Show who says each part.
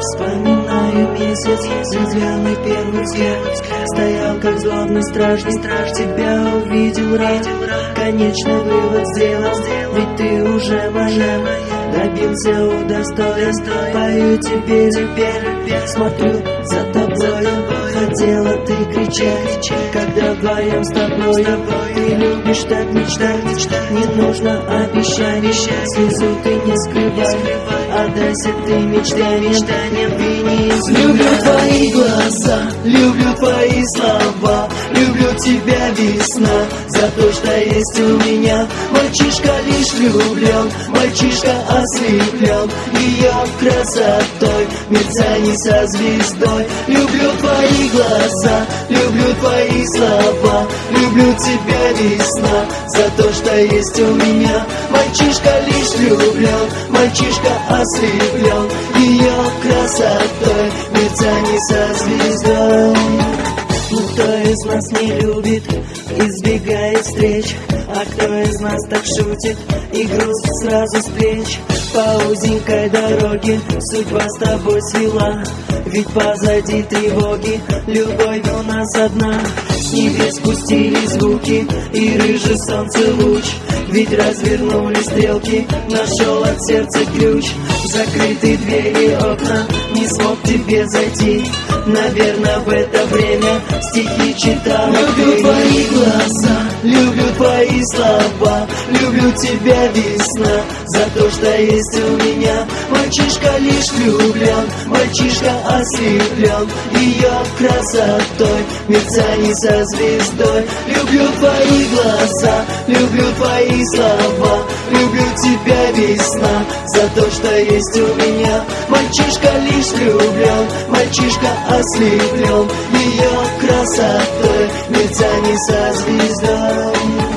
Speaker 1: Вспоминаю месяц, звездный первый взгляд. Стоял как злобный стражник, страж тебя увидел. Рад Конечный вывод сделал, ведь ты уже моя. Добился удостоен, пою теперь, теперь. Смотрю за тобой, хотела ты кричать Когда вдвоем с тобой, ты любишь так мечтать Не нужно обещать, слезу ты не скрывай Отдайся ты мечтаниям, мечтаниям, ты не Люблю твои глаза, люблю твои слова Люблю тебя весна, за то, что есть у меня. Мальчишка лишь влюблен, мальчишка ослеплен Ее красотой, мерцаний со звездой. Люблю твои глаза, люблю твои слова. Люблю тебя весна, за то, что есть у меня. Мальчишка лишь влюблен, мальчишка ослеплен Ее красотой, Кто из нас не любит, избегает встреч. А кто из нас так шутит, и груз сразу с плеч? По узенькой дороге судьба с тобой свела. Ведь позади тревоги, любовь у нас одна. С небес спустились звуки, и рыжий солнце луч. Ведь развернули стрелки, нашел от сердца ключ. Закрытые двери окна, не смог тебе зайти Наверное, в это время стихи читал Люблю твои глаза, люблю твои слова Люблю тебя, весна, за то, что есть у меня Мальчишка лишь влюблен, мальчишка ослеплен Ее красотой, мерцаний со звездой. Люблю твои глаза, люблю твои слова Люблю тебя, весна, за то, что есть у меня Мальчишка лишь влюблен, мальчишка ослеплен Ее красотой, мерцаний со звездой